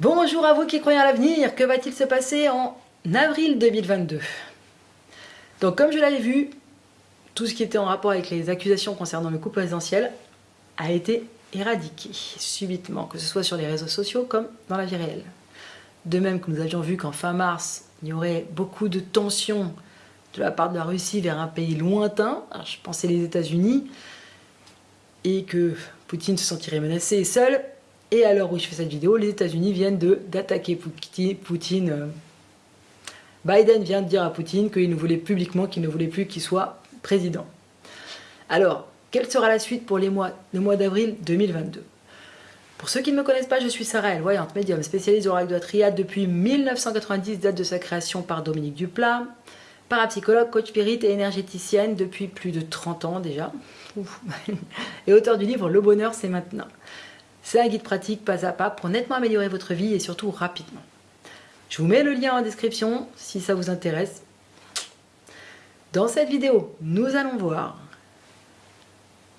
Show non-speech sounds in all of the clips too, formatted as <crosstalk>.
Bonjour à vous qui croyez à l'avenir, que va-t-il se passer en avril 2022 Donc comme je l'avais vu, tout ce qui était en rapport avec les accusations concernant le couple présidentiel a été éradiqué subitement, que ce soit sur les réseaux sociaux comme dans la vie réelle. De même que nous avions vu qu'en fin mars, il y aurait beaucoup de tensions de la part de la Russie vers un pays lointain, je pensais les États-Unis, et que Poutine se sentirait menacé et seul, et à l'heure où je fais cette vidéo, les États-Unis viennent d'attaquer Poutine. Euh, Biden vient de dire à Poutine qu'il ne voulait publiquement qu'il ne voulait plus qu'il soit président. Alors, quelle sera la suite pour les mois, le mois d'avril 2022 Pour ceux qui ne me connaissent pas, je suis Sarah Elle, voyante médium, spécialiste de l'oracle de la triade depuis 1990, date de sa création par Dominique Duplat, parapsychologue, coach spirit et énergéticienne depuis plus de 30 ans déjà, <laughs> et auteur du livre Le bonheur c'est maintenant. C'est un guide pratique pas à pas pour nettement améliorer votre vie et surtout rapidement. Je vous mets le lien en description si ça vous intéresse. Dans cette vidéo, nous allons voir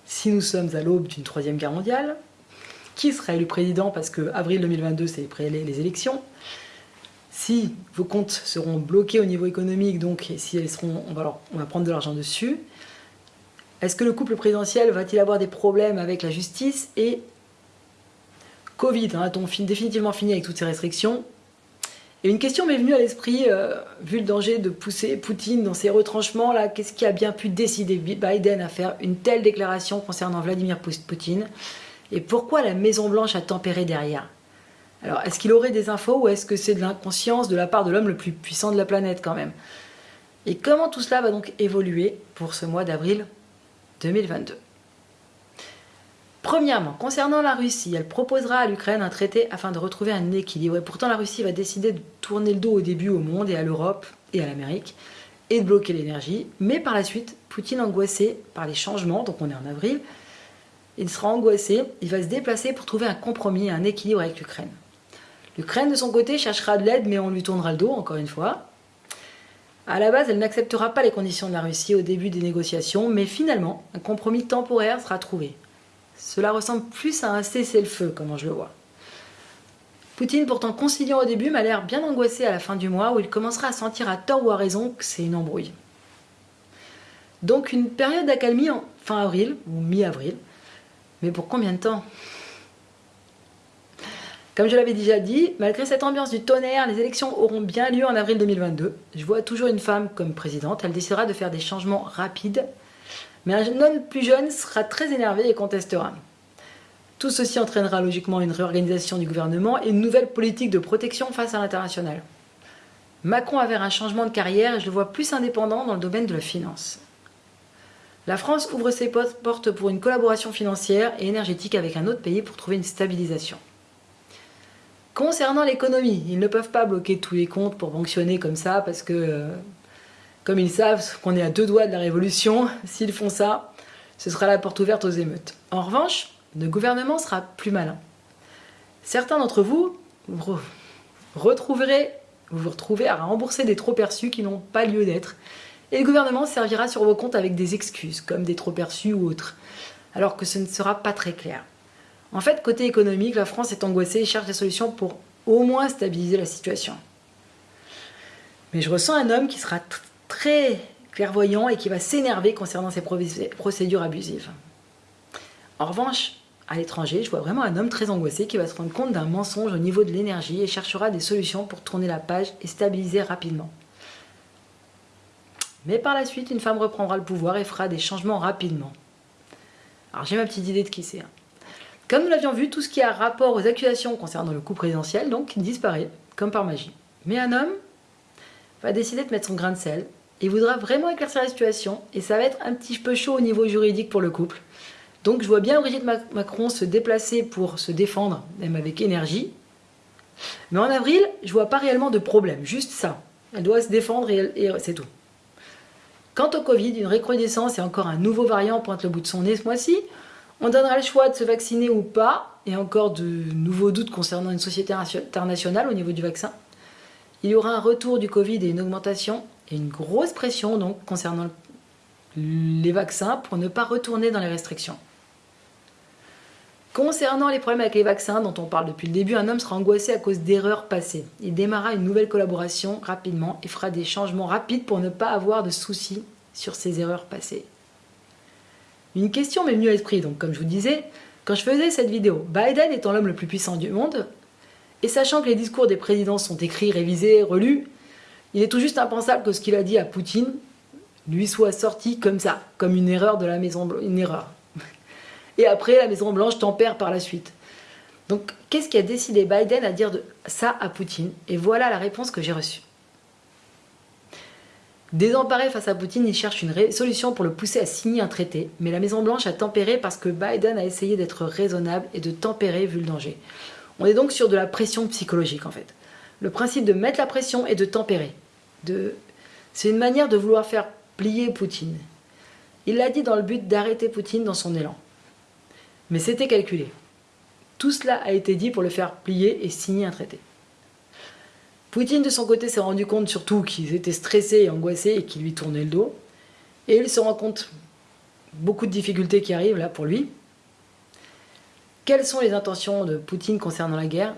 si nous sommes à l'aube d'une troisième guerre mondiale, qui sera élu président parce que avril 2022 c'est les élections, si vos comptes seront bloqués au niveau économique, donc si elles seront, on va, on va prendre de l'argent dessus, est-ce que le couple présidentiel va-t-il avoir des problèmes avec la justice et Covid, hein, a-t-on définitivement fini avec toutes ces restrictions? Et une question m'est venue à l'esprit, euh, vu le danger de pousser Poutine dans ses retranchements, là, qu'est-ce qui a bien pu décider Biden à faire une telle déclaration concernant Vladimir Poutine? Et pourquoi la Maison-Blanche a tempéré derrière? Alors, est-ce qu'il aurait des infos ou est-ce que c'est de l'inconscience de la part de l'homme le plus puissant de la planète quand même? Et comment tout cela va donc évoluer pour ce mois d'avril 2022 Premièrement, concernant la Russie, elle proposera à l'Ukraine un traité afin de retrouver un équilibre. Et pourtant, la Russie va décider de tourner le dos au début au monde et à l'Europe et à l'Amérique et de bloquer l'énergie. Mais par la suite, Poutine angoissé par les changements, donc on est en avril, il sera angoissé, il va se déplacer pour trouver un compromis, un équilibre avec l'Ukraine. L'Ukraine, de son côté, cherchera de l'aide, mais on lui tournera le dos, encore une fois. À la base, elle n'acceptera pas les conditions de la Russie au début des négociations, mais finalement, un compromis temporaire sera trouvé. Cela ressemble plus à un cessez-le-feu, comment je le vois. Poutine, pourtant conciliant au début, m'a l'air bien angoissé à la fin du mois, où il commencera à sentir à tort ou à raison que c'est une embrouille. Donc une période d'accalmie en fin avril, ou mi-avril. Mais pour combien de temps? Comme je l'avais déjà dit, malgré cette ambiance du tonnerre, les élections auront bien lieu en avril 2022. Je vois toujours une femme comme présidente, elle décidera de faire des changements rapides mais un homme plus jeune sera très énervé et contestera. Tout ceci entraînera logiquement une réorganisation du gouvernement et une nouvelle politique de protection face à l'international. Macron a vers un changement de carrière et je le vois plus indépendant dans le domaine de la finance. La France ouvre ses portes pour une collaboration financière et énergétique avec un autre pays pour trouver une stabilisation. Concernant l'économie, ils ne peuvent pas bloquer tous les comptes pour fonctionner comme ça parce que euh, comme ils savent qu'on est à deux doigts de la révolution, s'ils font ça, ce sera la porte ouverte aux émeutes. En revanche, le gouvernement sera plus malin. Certains d'entre vous, retrouverez, vous vous retrouvez à rembourser des trop perçus qui n'ont pas lieu d'être. Et le gouvernement servira sur vos comptes avec des excuses, comme des trop perçus ou autres, alors que ce ne sera pas très clair. En fait, côté économique, la France est angoissée et cherche des solutions pour au moins stabiliser la situation. Mais je ressens un homme qui sera très clairvoyant et qui va s'énerver concernant ces procédures abusives. En revanche, à l'étranger, je vois vraiment un homme très angoissé qui va se rendre compte d'un mensonge au niveau de l'énergie et cherchera des solutions pour tourner la page et stabiliser rapidement. Mais par la suite, une femme reprendra le pouvoir et fera des changements rapidement. Alors j'ai ma petite idée de qui c'est. Hein. Comme nous l'avions vu, tout ce qui a rapport aux accusations concernant le coup présidentiel, donc, disparaît, comme par magie. Mais un homme va décider de mettre son grain de sel il voudra vraiment éclaircir la situation et ça va être un petit peu chaud au niveau juridique pour le couple. Donc je vois bien Brigitte Macron se déplacer pour se défendre, même avec énergie. Mais en avril, je vois pas réellement de problème, juste ça. Elle doit se défendre et, c'est tout. Quant au Covid, une recrudescence et encore un nouveau variant pointe le bout de son nez ce mois-ci. On donnera le choix de se vacciner ou pas, et encore de nouveaux doutes concernant une société internationale au niveau du vaccin. Il y aura un retour du Covid et une augmentation et une grosse pression concernant les vaccins pour ne pas retourner dans les restrictions. Concernant les problèmes avec les vaccins dont on parle depuis le début, un homme sera angoissé à cause d'erreurs passées. Il démarrera une nouvelle collaboration rapidement et fera des changements rapides pour ne pas avoir de soucis sur ses erreurs passées. Une question m'est venue à l'esprit, donc comme je vous disais, quand je faisais cette vidéo, Biden étant l'homme le plus puissant du monde, et sachant que les discours des présidents sont écrits, révisés, relus, il est tout juste impensable que ce qu'il a dit à Poutine lui soit sorti comme ça, comme une erreur de la Maison Blanche, une erreur. <laughs> Et après, la Maison Blanche tempère par la suite. Donc, qu'est-ce qui a décidé Biden à dire ça à Poutine? Et voilà la réponse que j'ai reçue. Désemparé face à Poutine, il cherche une solution pour le pousser à signer un traité, mais la Maison-Blanche a tempéré parce que Biden a essayé d'être raisonnable et de tempérer vu le danger. On est donc sur de la pression psychologique en fait. Le principe de mettre la pression et de tempérer. C'est une manière de vouloir faire plier Poutine. Il l'a dit dans le but d'arrêter Poutine dans son élan. Mais c'était calculé. Tout cela a été dit pour le faire plier et signer un traité. Poutine, de son côté, s'est rendu compte surtout qu'ils étaient stressés et angoissés et qu'ils lui tournaient le dos. Et il se rend compte beaucoup de difficultés qui arrivent là pour lui. Quelles sont les intentions de Poutine concernant la guerre?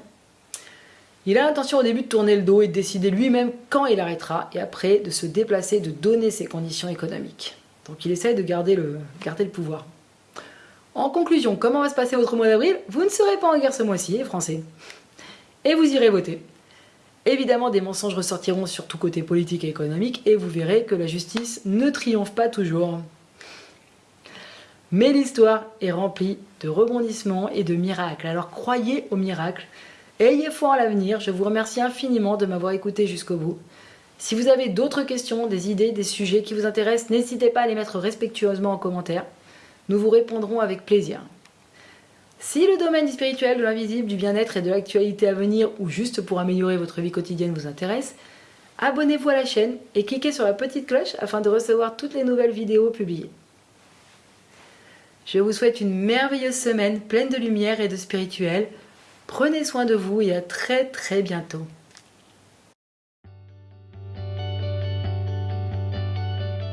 Il a l'intention au début de tourner le dos et de décider lui-même quand il arrêtera et après de se déplacer, de donner ses conditions économiques. Donc il essaie de garder le, garder le pouvoir. En conclusion, comment va se passer votre mois d'avril? Vous ne serez pas en guerre ce mois-ci, les Français. Et vous irez voter. Évidemment, des mensonges ressortiront sur tout côté politique et économique et vous verrez que la justice ne triomphe pas toujours. Mais l'histoire est remplie de rebondissements et de miracles. Alors croyez aux miracles. Ayez foi en l'avenir. Je vous remercie infiniment de m'avoir écouté jusqu'au bout. Si vous avez d'autres questions, des idées, des sujets qui vous intéressent, n'hésitez pas à les mettre respectueusement en commentaire. Nous vous répondrons avec plaisir. Si le domaine spirituel, de l'invisible, du bien-être et de l'actualité à venir ou juste pour améliorer votre vie quotidienne vous intéresse, abonnez-vous à la chaîne et cliquez sur la petite cloche afin de recevoir toutes les nouvelles vidéos publiées. Je vous souhaite une merveilleuse semaine pleine de lumière et de spirituel. Prenez soin de vous et à très très bientôt.